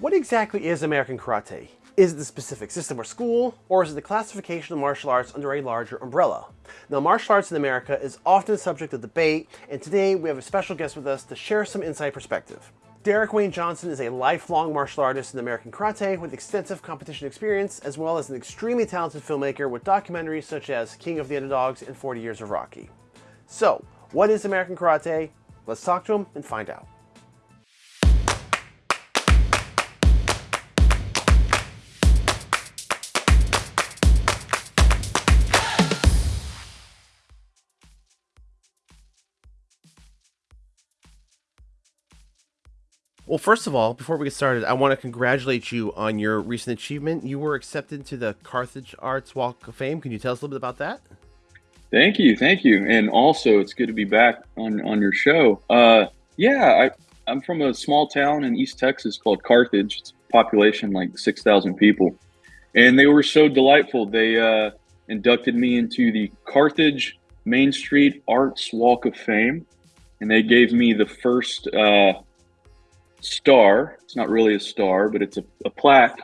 What exactly is American Karate? Is it the specific system or school, or is it the classification of martial arts under a larger umbrella? Now, martial arts in America is often a subject of debate, and today we have a special guest with us to share some inside perspective. Derek Wayne Johnson is a lifelong martial artist in American Karate with extensive competition experience, as well as an extremely talented filmmaker with documentaries such as King of the Underdogs and 40 Years of Rocky. So, what is American Karate? Let's talk to him and find out. Well, first of all, before we get started, I want to congratulate you on your recent achievement. You were accepted to the Carthage Arts Walk of Fame. Can you tell us a little bit about that? Thank you, thank you, and also it's good to be back on on your show. Uh, yeah, I, I'm from a small town in East Texas called Carthage. It's population like six thousand people, and they were so delightful. They uh, inducted me into the Carthage Main Street Arts Walk of Fame, and they gave me the first. Uh, star. It's not really a star, but it's a, a plaque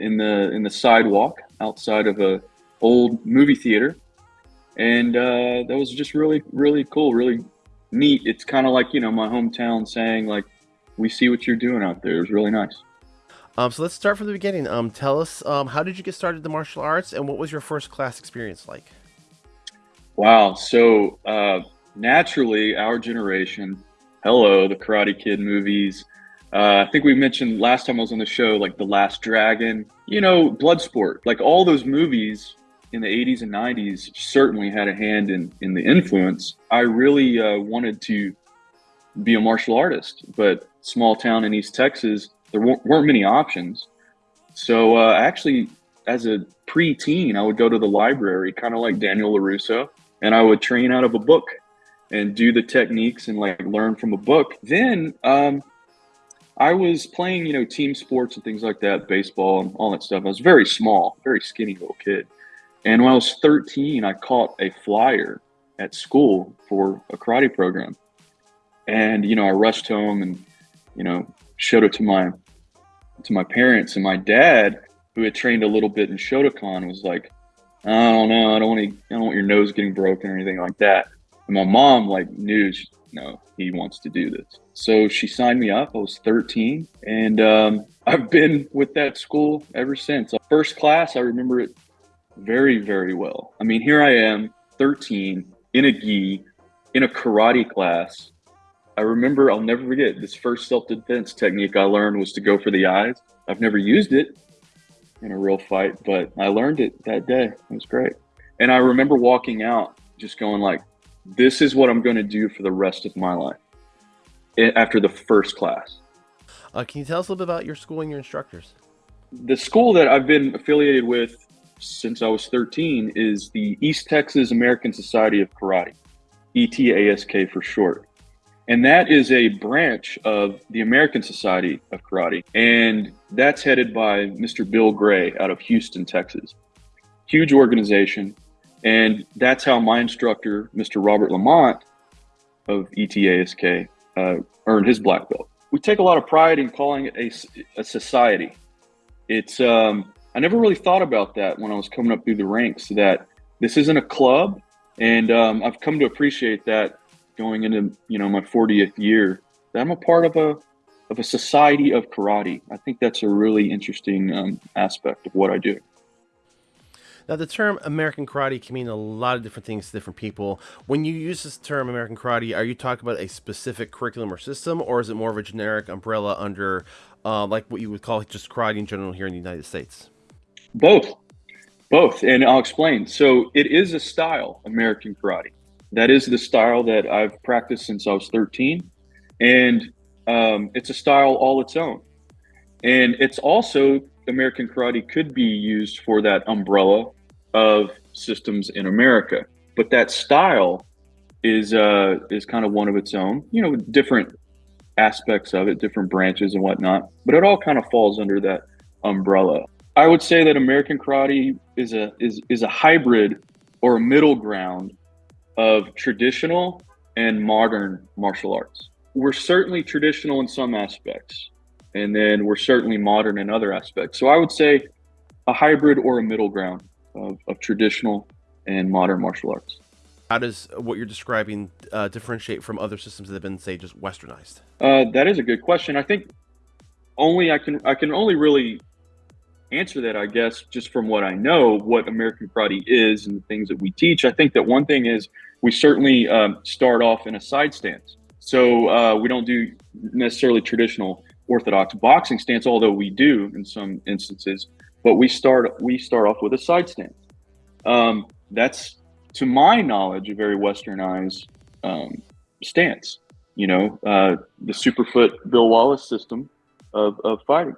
in the in the sidewalk outside of a old movie theater, and uh, that was just really really cool, really neat. It's kind of like you know my hometown saying like, "We see what you're doing out there." It was really nice. Um, so let's start from the beginning. Um, tell us um, how did you get started in the martial arts, and what was your first class experience like? Wow. So uh, naturally, our generation, hello, the Karate Kid movies, uh, I think we mentioned last time I was on the show, like The Last Dragon, you know, Bloodsport, like all those movies in the 80s and 90s certainly had a hand in, in the influence. I really uh, wanted to be a martial artist, but small town in East Texas, there weren't, many options. So uh, actually, as a pre-teen, I would go to the library, kind of like Daniel LaRusso, and I would train out of a book and do the techniques and like learn from a book. Then um, I was playing, you know, team sports and things like that, baseball and all that stuff. I was very small, very skinny little kid. And when I was 13, I caught a flyer at school for a karate program. And, you know, I rushed home and, you know, showed it to my to my parents and my dad, who had trained a little bit in Shotokan, was like, I don't know, I don't want to, I don't want your nose getting broken or anything like that. And my mom like knew, no, he wants to do this. So she signed me up. I was 13, and um, I've been with that school ever since. First class, I remember it very, very well. I mean, here I am, 13, in a gi, in a karate class. I remember, I'll never forget, this first self defense technique I learned was to go for the eyes. I've never used it in a real fight, but I learned it that day. It was great. And I remember walking out just going like, this is what I'm going to do for the rest of my life after the first class. Uh, can you tell us a little bit about your school and your instructors? The school that I've been affiliated with since I was 13 is the East Texas American Society of Karate, ETASK for short. And that is a branch of the American Society of Karate. And that's headed by Mr. Bill Gray out of Houston, Texas. Huge organization. And that's how my instructor, Mr. Robert Lamont of ETASK, uh, earned his black belt. We take a lot of pride in calling it a, a society. It's um, I never really thought about that when I was coming up through the ranks. That this isn't a club, and um, I've come to appreciate that going into you know my 40th year. That I'm a part of a of a society of karate. I think that's a really interesting um, aspect of what I do. Now, the term American karate can mean a lot of different things to different people. When you use this term American karate, are you talking about a specific curriculum or system, or is it more of a generic umbrella under, uh, like what you would call just karate in general here in the United States? Both. Both. And I'll explain. So it is a style, American karate. That is the style that I've practiced since I was 13. And um, it's a style all its own. And it's also American karate could be used for that umbrella of systems in America. But that style is uh, is kind of one of its own. You know, different aspects of it, different branches and whatnot. But it all kind of falls under that umbrella. I would say that American karate is a is is a hybrid or a middle ground of traditional and modern martial arts. We're certainly traditional in some aspects and then we're certainly modern in other aspects. So I would say a hybrid or a middle ground of, of traditional and modern martial arts. How does what you're describing uh, differentiate from other systems that have been, say, just westernized? Uh, that is a good question. I think only I can I can only really answer that, I guess, just from what I know, what American Karate is and the things that we teach. I think that one thing is we certainly um, start off in a side stance. So uh, we don't do necessarily traditional orthodox boxing stance, although we do in some instances. But we start we start off with a side stance. Um, that's, to my knowledge, a very westernized um, stance. You know, uh, the Superfoot Bill Wallace system of, of fighting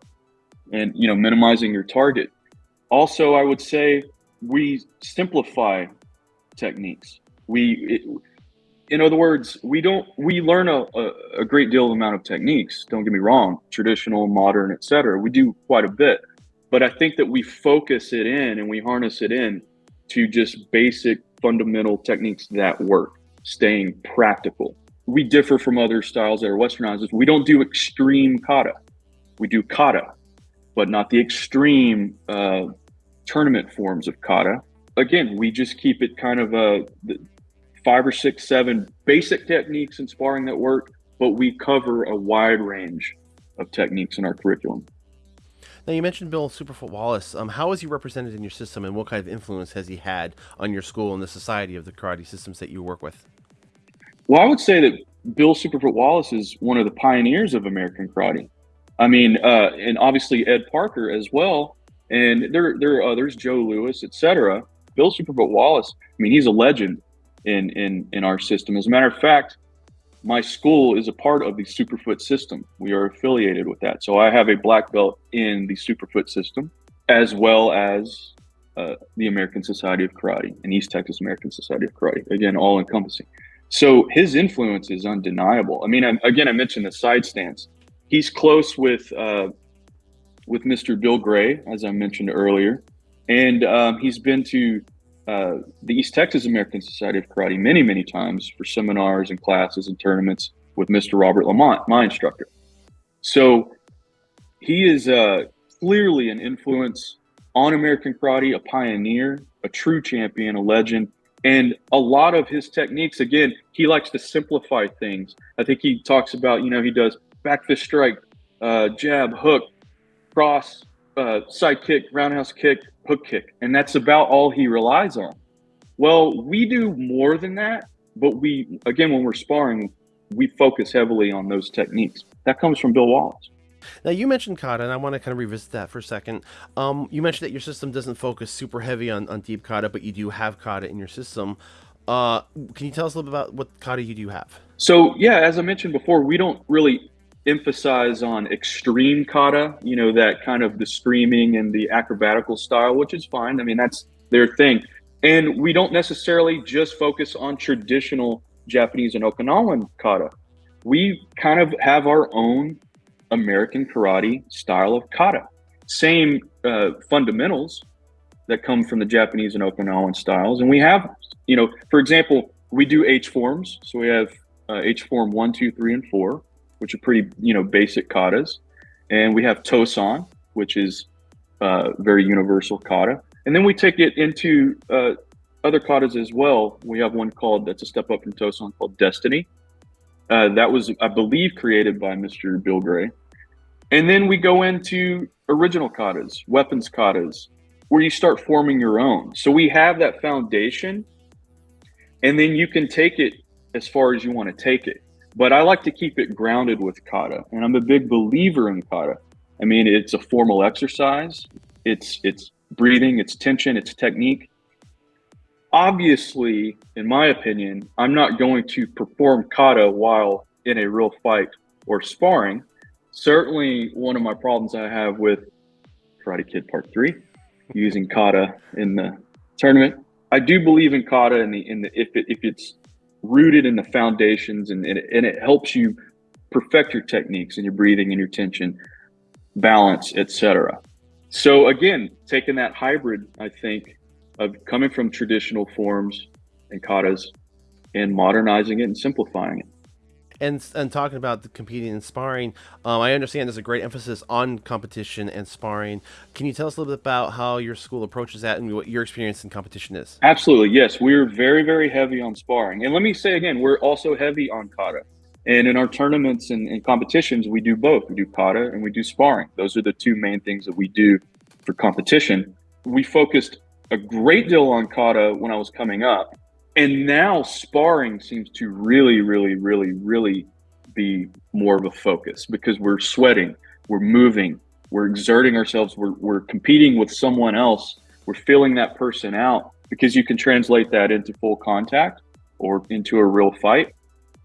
and you know minimizing your target also i would say we simplify techniques we it, in other words we don't we learn a, a, a, great deal amount of techniques don't get me wrong traditional modern etc we do quite a bit but i think that we focus it in and we harness it in to just basic fundamental techniques that work staying practical we differ from other styles that are westernized we don't do extreme kata we do kata but not the extreme uh, tournament forms of kata. Again, we just keep it kind of a five or six, seven basic techniques in sparring that work, but we cover a wide range of techniques in our curriculum. Now, you mentioned Bill Superfoot Wallace. Um, how is he represented in your system, and what kind of influence has he had on your school and the society of the karate systems that you work with? Well, I would say that Bill Superfoot Wallace is one of the pioneers of American karate. I mean, uh, and obviously Ed Parker as well. And there, there are others, Joe Lewis, etc. Bill Superfoot Wallace. I mean, he's a legend in in in our system. As a matter of fact, my school is a part of the Superfoot system. We are affiliated with that. So I have a black belt in the Superfoot system, as well as uh, the American Society of Karate and East Texas American Society of Karate. Again, all encompassing. So his influence is undeniable. I mean, I, again, I mentioned the side stance he's close with uh, with Mr. Bill Gray, as I mentioned earlier, and um, he's been to uh, the East Texas American Society of Karate many, many times for seminars and classes and tournaments with Mr. Robert Lamont, my instructor. So he is uh, clearly an influence on American karate, a pioneer, a true champion, a legend. And a lot of his techniques, again, he likes to simplify things. I think he talks about, you know, he does back fist strike, uh, jab, hook, cross, uh, side kick, roundhouse kick, hook kick. And that's about all he relies on. Well, we do more than that, but we, again, when we're sparring, we focus heavily on those techniques. That comes from Bill Wallace. Now you mentioned kata, and I want to kind of revisit that for a second. Um, you mentioned that your system doesn't focus super heavy on, on deep kata, but you do have kata in your system. Uh, can you tell us a little bit about what kata you do have? So yeah, as I mentioned before, we don't really emphasize on extreme kata, you know, that kind of the screaming and the acrobatical style, which is fine. I mean, that's their thing. And we don't necessarily just focus on traditional Japanese and Okinawan kata. We kind of have our own American karate style of kata. Same uh, fundamentals that come from the Japanese and Okinawan styles. And we have, you know, for example, we do H forms. So we have uh, H form one, two, three, and four which are pretty, you know, basic katas. And we have Tosan, which is uh, very universal kata. And then we take it into uh, other katas as well. We have one called, that's a step up from Tosan called Destiny. Uh, that was, I believe, created by Mr. Bill Gray. And then we go into original katas, weapons katas, where you start forming your own. So we have that foundation, and then you can take it as far as you want to take it but I like to keep it grounded with kata, and I'm a big believer in kata. I mean, it's a formal exercise. It's it's breathing, it's tension, it's technique. Obviously, in my opinion, I'm not going to perform kata while in a real fight or sparring. Certainly, one of my problems I have with Karate Kid Part Three, using kata in the tournament. I do believe in kata in the in the if it, if it's rooted in the foundations and, and, it, and it helps you perfect your techniques and your breathing and your tension balance etc so again taking that hybrid i think of coming from traditional forms and katas and modernizing it and simplifying it And and talking about the competing and sparring, um, I understand there's a great emphasis on competition and sparring. Can you tell us a little bit about how your school approaches that and what your experience in competition is? Absolutely, yes. We're very, very heavy on sparring. And let me say again, we're also heavy on kata. And in our tournaments and, and competitions, we do both. We do kata and we do sparring. Those are the two main things that we do for competition. We focused a great deal on kata when I was coming up and now sparring seems to really, really, really, really be more of a focus because we're sweating, we're moving, we're exerting ourselves, we're, we're competing with someone else, we're filling that person out because you can translate that into full contact or into a real fight.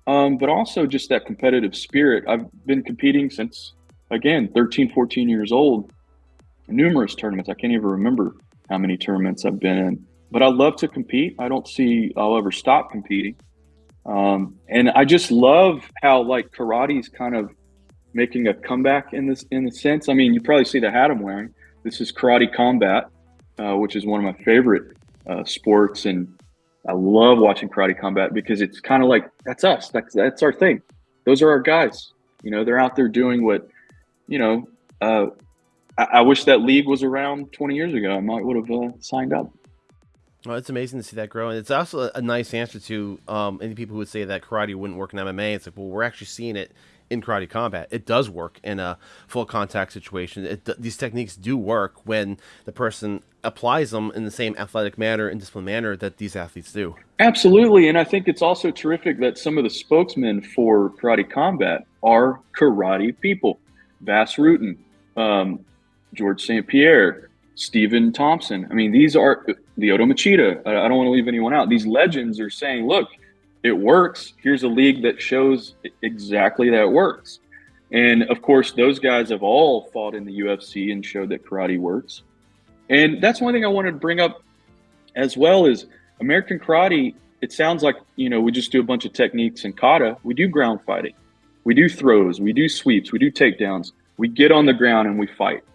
Um, but also just that competitive spirit. I've been competing since, again, 13, 14 years old, numerous tournaments. I can't even remember how many tournaments I've been in but I love to compete. I don't see I'll ever stop competing. Um, and I just love how like karate's kind of making a comeback in this in the sense. I mean, you probably see the hat I'm wearing. This is Karate Combat, uh, which is one of my favorite uh, sports, and I love watching Karate Combat because it's kind of like that's us. That's that's our thing. Those are our guys. You know, they're out there doing what, you know. Uh, I, I, wish that league was around 20 years ago. I might would have uh, signed up. Well, it's amazing to see that grow, and it's also a, nice answer to um, any people who would say that karate wouldn't work in MMA. It's like, well, we're actually seeing it in karate combat. It does work in a full contact situation. It, these techniques do work when the person applies them in the same athletic manner and disciplined manner that these athletes do. Absolutely, and I think it's also terrific that some of the spokesmen for karate combat are karate people. Bas Rutten, um, George St. Pierre, Stephen Thompson. I mean, these are Lyoto Machida. I don't want to leave anyone out. These legends are saying, look, it works. Here's a league that shows exactly that works. And of course, those guys have all fought in the UFC and showed that karate works. And that's one thing I wanted to bring up as well is American karate. It sounds like, you know, we just do a bunch of techniques and kata. We do ground fighting. We do throws. We do sweeps. We do takedowns. We get on the ground and we fight.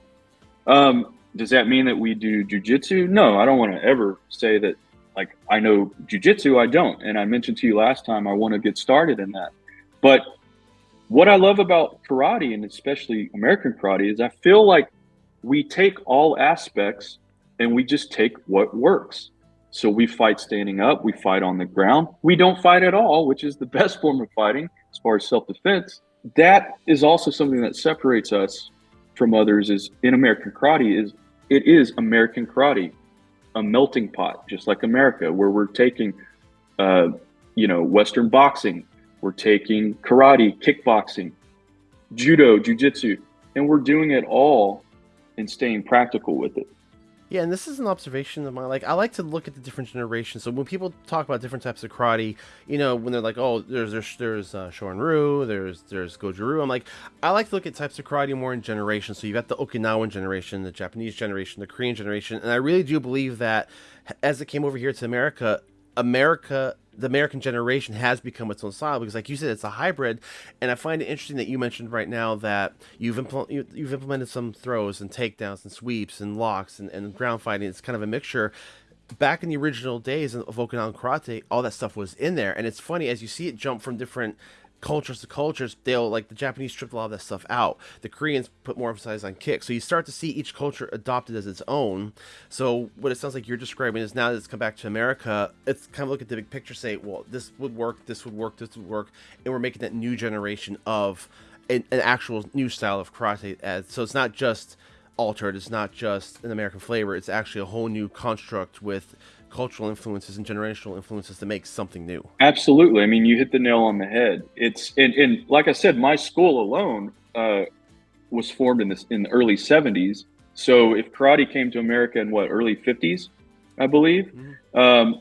Um, does that mean that we do jujitsu? No, I don't want to ever say that. Like I know jujitsu, I don't, and I mentioned to you last time I want to get started in that. But what I love about karate, and especially American karate, is I feel like we take all aspects and we just take what works. So we fight standing up, we fight on the ground, we don't fight at all, which is the best form of fighting as far as self defense. That is also something that separates us from others. Is in American karate is it is American karate, a melting pot, just like America, where we're taking, uh, you know, Western boxing, we're taking karate, kickboxing, judo, jujitsu, and we're doing it all and staying practical with it. Yeah, and this is an observation of mine. Like, I like to look at the different generations. So when people talk about different types of karate, you know, when they're like, "Oh, there's there's there's uh, Shorin-ryu, there's there's Goju-ryu," I'm like, I like to look at types of karate more in generations. So you've got the Okinawan generation, the Japanese generation, the Korean generation, and I really do believe that as it came over here to America, America the American generation has become its own style because, like you said, it's a hybrid. And I find it interesting that you mentioned right now that you've impl- you've implemented some throws and takedowns and sweeps and locks and, and ground fighting. It's kind of a mixture. Back in the original days of Okinawan karate, all that stuff was in there, and it's funny as you see it jump from different cultures to cultures, they'll like the Japanese stripped a lot of that stuff out. The Koreans put more emphasis on kick. So you start to see each culture adopted as its own. So what it sounds like you're describing is now that it's come back to America, it's kind of look at the big picture, say, well, this would work, this would work, this would work, and we're making that new generation of an, an actual new style of karate. So it's not just altered, it's not just an American flavor, it's actually a whole new construct with cultural influences and generational influences to make something new. Absolutely. I mean, you hit the nail on the head. It's and, and like I said, my school alone uh, was formed in this in the early '70s. So if karate came to America in what early '50s, I believe, mm-hmm. um,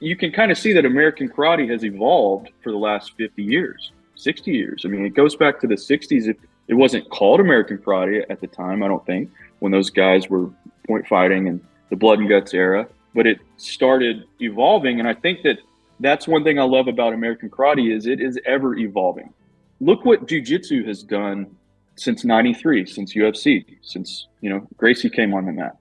you can kind of see that American karate has evolved for the last 50 years, 60 years. I mean, it goes back to the '60s. It, it wasn't called American karate at the time, I don't think, when those guys were point fighting and the blood and guts era but it started evolving. And I think that that's one thing I love about American karate is it is ever evolving. Look what jujitsu has done since 93, since UFC, since, you know, Gracie came on the mat.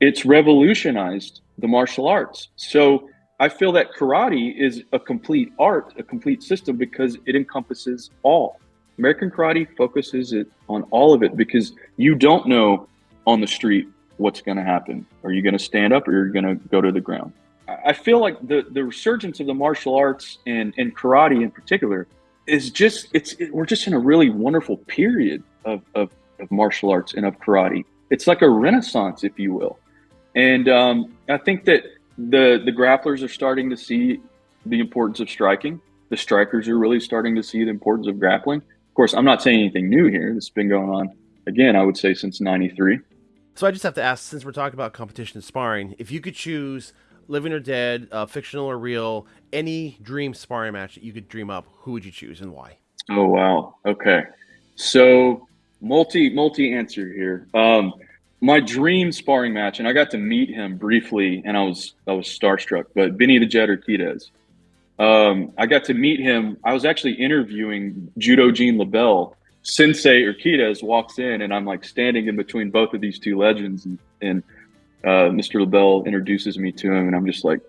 It's revolutionized the martial arts. So I feel that karate is a complete art, a complete system because it encompasses all. American karate focuses it on all of it because you don't know on the street what's going to happen. Are you going to stand up or you're going to go to the ground? I feel like the, the resurgence of the martial arts and, and karate in particular is just, it's, it, we're just in a really wonderful period of, of, of martial arts and of karate. It's like a renaissance, if you will. And um, I think that the, the grapplers are starting to see the importance of striking. The strikers are really starting to see the importance of grappling. Of course, I'm not saying anything new here. This has been going on, again, I would say since 93. So I just have to ask, since we're talking about competition and sparring, if you could choose living or dead, uh, fictional or real, any dream sparring match that you could dream up, who would you choose and why? Oh wow. Okay. So multi multi answer here. Um, my dream sparring match, and I got to meet him briefly, and I was I was starstruck. But Benny the Jet Urquidez, um, I got to meet him. I was actually interviewing Judo Gene LeBell Sensei Urquidez walks in, and I'm like standing in between both of these two legends, and, and uh, Mr. LeBell introduces me to him, and I'm just like,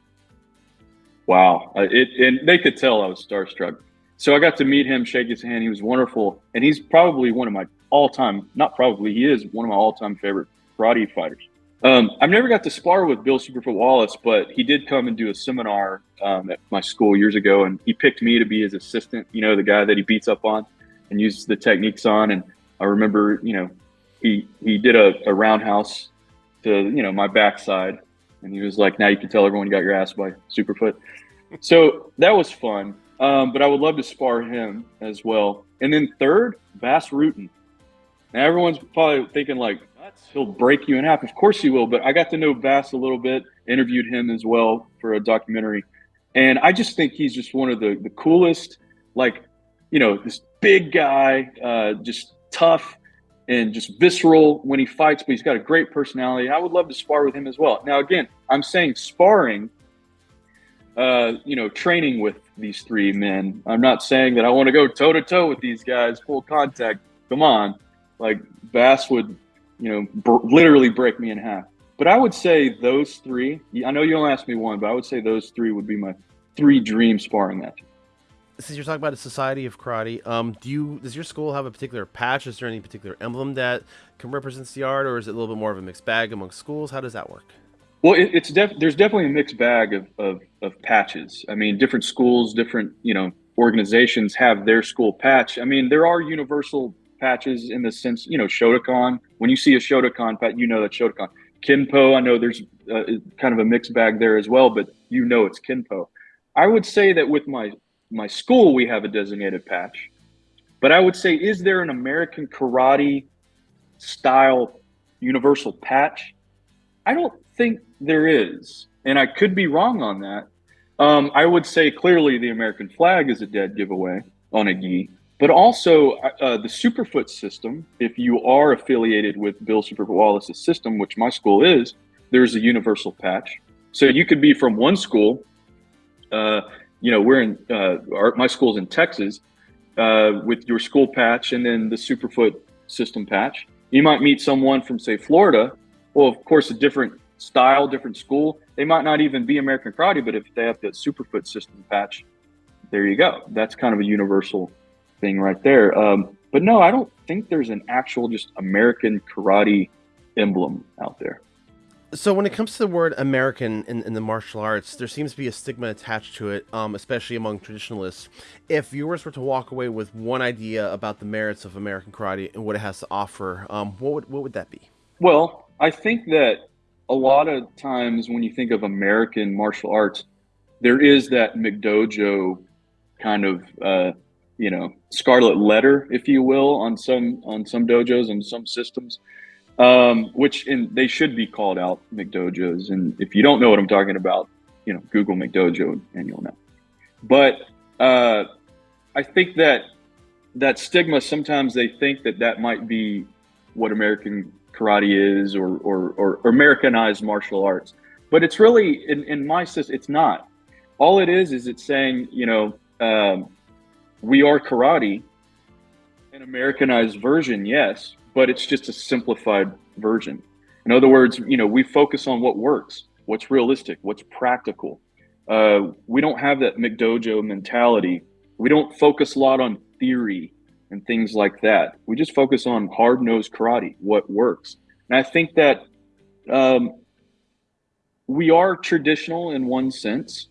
wow. It, and they could tell I was starstruck. So I got to meet him, shake his hand. He was wonderful, and he's probably one of my all-time, not probably, he is one of my all-time favorite karate fighters. Um, I've never got to spar with Bill Superfoot Wallace, but he did come and do a seminar um, at my school years ago, and he picked me to be his assistant. You know, the guy that he beats up on and used the techniques on. And I remember, you know, he he did a, a roundhouse to you know my backside, and he was like, "Now you can tell everyone you got your ass by Superfoot." So that was fun. Um, but I would love to spar him as well. And then third, Bas Rutten. Now everyone's probably thinking like, he'll break you in half. Of course he will. But I got to know Bas a little bit, interviewed him as well for a documentary, and I just think he's just one of the the coolest, like, you know, this big guy, uh, just tough and just visceral when he fights, but he's got a great personality. I would love to spar with him as well. Now, again, I'm saying sparring, uh, you know, training with these three men. I'm not saying that I want to go toe to toe with these guys, full contact. Come on. Like Bas would, you know, br- literally break me in half. But I would say those three, I know you don't ask me one, but I would say those three would be my three dream sparring matches since you're talking about a society of karate, um, do you does your school have a particular patch? Is there any particular emblem that can represent the art, or is it a little bit more of a mixed bag among schools? How does that work? Well, it, it's def- there's definitely a mixed bag of, of, of patches. I mean, different schools, different you know organizations have their school patch. I mean, there are universal patches in the sense, you know, Shotokan. When you see a Shotokan patch, you know that Shotokan. Kenpo, I know there's uh, kind of a mixed bag there as well, but you know it's Kenpo. I would say that with my my school, we have a designated patch. But I would say, is there an American karate style universal patch? I don't think there is. And I could be wrong on that. Um, I would say clearly the American flag is a dead giveaway on a gi. But also uh, uh the Superfoot system, if you are affiliated with Bill Superfoot Wallace's system, which my school is, there's a universal patch. So you could be from one school uh, you know, we're in uh, our, my school's in Texas uh, with your school patch and then the Superfoot system patch. You might meet someone from, say, Florida. Well, of course, a different style, different school. They might not even be American karate, but if they have that Superfoot system patch, there you go. That's kind of a universal thing right there. Um, but no, I don't think there's an actual just American karate emblem out there. So when it comes to the word American in, in, the martial arts, there seems to be a stigma attached to it, um, especially among traditionalists. If viewers were to walk away with one idea about the merits of American karate and what it has to offer, um, what would what would that be? Well, I think that a lot of times when you think of American martial arts, there is that McDojo kind of uh, you know scarlet letter, if you will, on some on some dojos and some systems um, which in, they should be called out McDojos. And if you don't know what I'm talking about, you know, Google McDojo and you'll know. But uh, I think that that stigma sometimes they think that that might be what American karate is or, or, or, Americanized martial arts. But it's really, in, in my system, it's not. All it is is it's saying, you know, um, we are karate, an Americanized version, yes, but it's just a simplified version. In other words, you know, we focus on what works, what's realistic, what's practical. Uh, we don't have that McDojo mentality. We don't focus a lot on theory and things like that. We just focus on hard nosed karate, what works. And I think that um, we are traditional in one sense,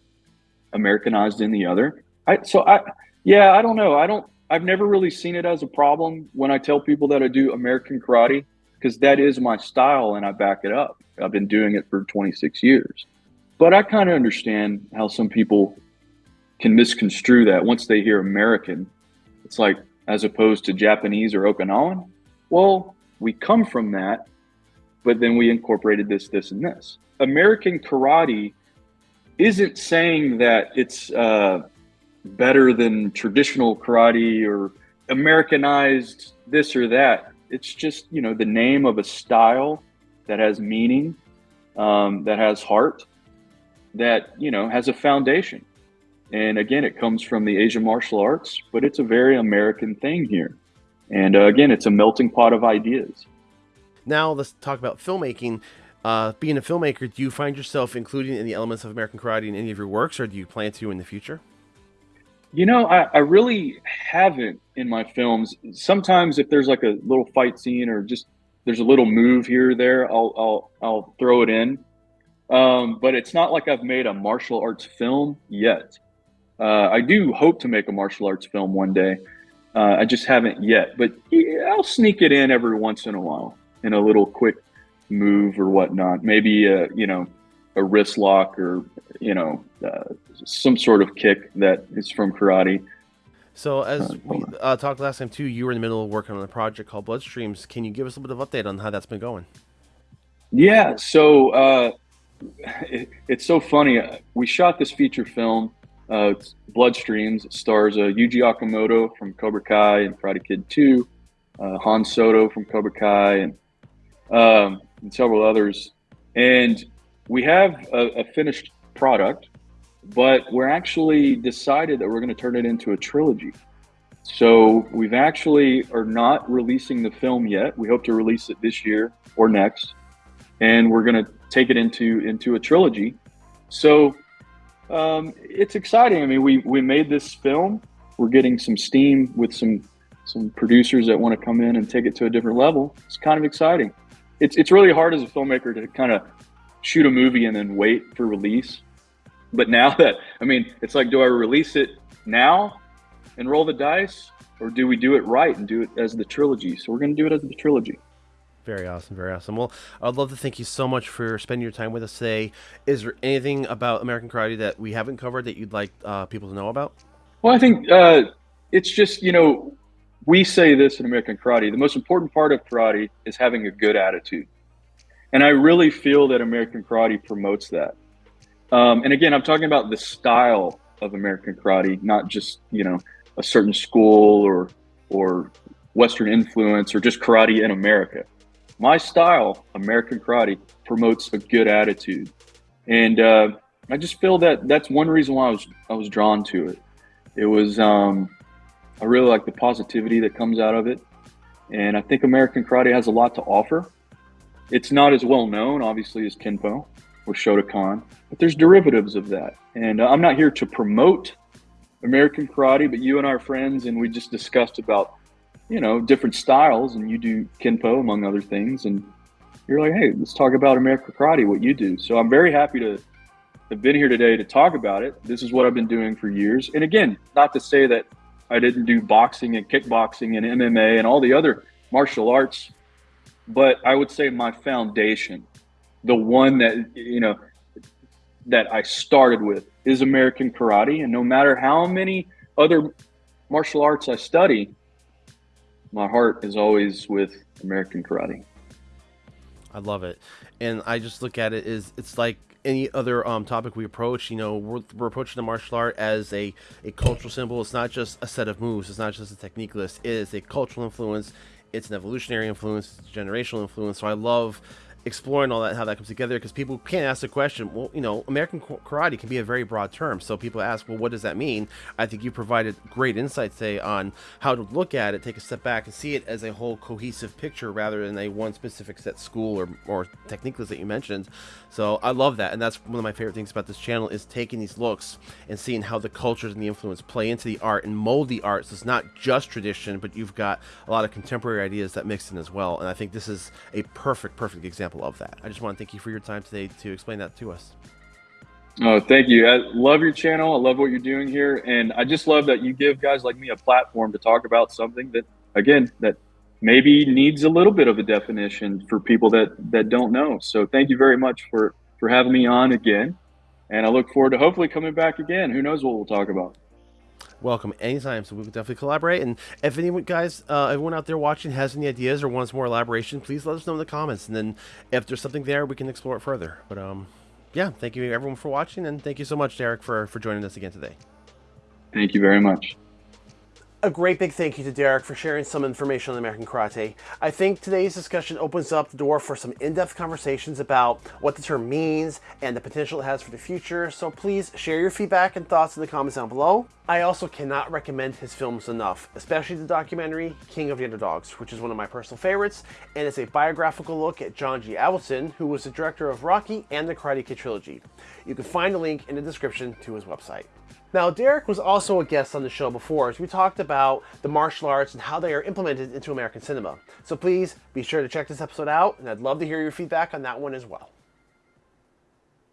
Americanized in the other. I, so I, yeah, I don't know. I don't. I've never really seen it as a problem when I tell people that I do American karate because that is my style and I back it up. I've been doing it for 26 years. But I kind of understand how some people can misconstrue that once they hear American. It's like, as opposed to Japanese or Okinawan. Well, we come from that, but then we incorporated this, this, and this. American karate isn't saying that it's uh, better than traditional karate or Americanized this or that. It's just, you know, the name of a style that has meaning, um, that has heart, that, you know, has a foundation. And again, it comes from the Asian martial arts, but it's a very American thing here. And uh, again, it's a melting pot of ideas. Now let's talk about filmmaking. Uh, being a filmmaker, do you find yourself including any elements of American karate in any of your works, or do you plan to in the future? You know, I, I really haven't in my films. Sometimes, if there's like a little fight scene or just there's a little move here or there, I'll I'll I'll throw it in. Um, but it's not like I've made a martial arts film yet. Uh, I do hope to make a martial arts film one day. Uh, I just haven't yet, but yeah, I'll sneak it in every once in a while in a little quick move or whatnot. Maybe a, you know a wrist lock or you know uh, some sort of kick that is from karate. So as uh, we uh, talked last time too, you were in the middle of working on a project called Bloodstreams. Can you give us a bit of update on how that's been going? Yeah, so uh, it, it's so funny. We shot this feature film uh, Bloodstreams. It stars uh, Yuji Okumoto from Cobra Kai and Karate Kid 2, uh, Han Soto from Cobra Kai, and, um, and several others. And we have a, a, finished product, but we're actually decided that we're going to turn it into a trilogy. So we've actually are not releasing the film yet. We hope to release it this year or next, and we're going to take it into into a trilogy. So um, it's exciting. I mean, we we made this film. We're getting some steam with some some producers that want to come in and take it to a different level. It's kind of exciting. It's it's really hard as a filmmaker to kind of shoot a movie and then wait for release. But now that I mean, it's like, do I release it now and roll the dice, or do we do it right and do it as the trilogy? So we're going to do it as the trilogy. Very awesome, very awesome. Well, I'd love to thank you so much for spending your time with us today. Is there anything about American Karate that we haven't covered that you'd like uh, people to know about? Well, I think uh, it's just you know we say this in American Karate. The most important part of karate is having a good attitude, and I really feel that American Karate promotes that. Um, and again, I'm talking about the style of American Karate, not just you know a certain school or or Western influence or just karate in America my style, American Karate, promotes a good attitude, and uh, I just feel that that's one reason why I was I was drawn to it. It was um, I really like the positivity that comes out of it, and I think American Karate has a lot to offer. It's not as well known, obviously, as Kenpo or Shotokan, but there's derivatives of that. And uh, I'm not here to promote American Karate, but you and our friends, and we just discussed about you know, different styles, and you do Kenpo among other things, and you're like, hey, let's talk about American Karate, what you do. So I'm very happy to have been here today to talk about it. This is what I've been doing for years. And again, not to say that I didn't do boxing and kickboxing and MMA and all the other martial arts, but I would say my foundation, the one that, you know, that I started with is American Karate. And no matter how many other martial arts I study, my heart is always with American karate. I love it, and I just look at it as it's like any other um, topic we approach. You know, we're, we're approaching the martial art as a, a cultural symbol. It's not just a set of moves. It's not just a technique list. It is a cultural influence. It's an evolutionary influence. It's generational influence. So I love exploring all that, how that comes together, because people can't ask the question, well, you know, American karate can be a very broad term. So people ask, well, what does that mean? I think you provided great insight today on how to look at it, take a step back and see it as a whole cohesive picture rather than a one specific set school or, or techniques that you mentioned. So I love that. And that's one of my favorite things about this channel is taking these looks and seeing how the cultures and the influence play into the art and mold the art. So it's not just tradition, but you've got a lot of contemporary ideas that mix in as well. And I think this is a perfect, perfect of that. I just want to thank you for your time today to explain that to us. Oh, thank you. I love your channel. I love what you're doing here. And I just love that you give guys like me a platform to talk about something that, again, that maybe needs a little bit of a definition for people that, that don't know. So thank you very much for, for having me on again. And I look forward to hopefully coming back again. Who knows what we'll talk about welcome anytime. So we can definitely collaborate. And if anyone guys, uh, everyone out there watching has any ideas or wants more elaboration, please let us know in the comments. And then if there's something there, we can explore it further. But um, yeah, thank you everyone for watching, and thank you so much, Derek, for for joining us again today. Thank you very much a great big thank you to Derek for sharing some information on American Karate. I think today's discussion opens up the door for some in-depth conversations about what the term means and the potential it has for the future, so please share your feedback and thoughts in the comments down below. I also cannot recommend his films enough, especially the documentary King of the Underdogs, which is one of my personal favorites, and it's a biographical look at John G. Avildsen, who was the director of Rocky and the Karate Kid trilogy. You can find a link in the description to his website. Now, Derek was also a guest on the show before as we talked about the martial arts and how they are implemented into American cinema. So please be sure to check this episode out, and I'd love to hear your feedback on that one as well.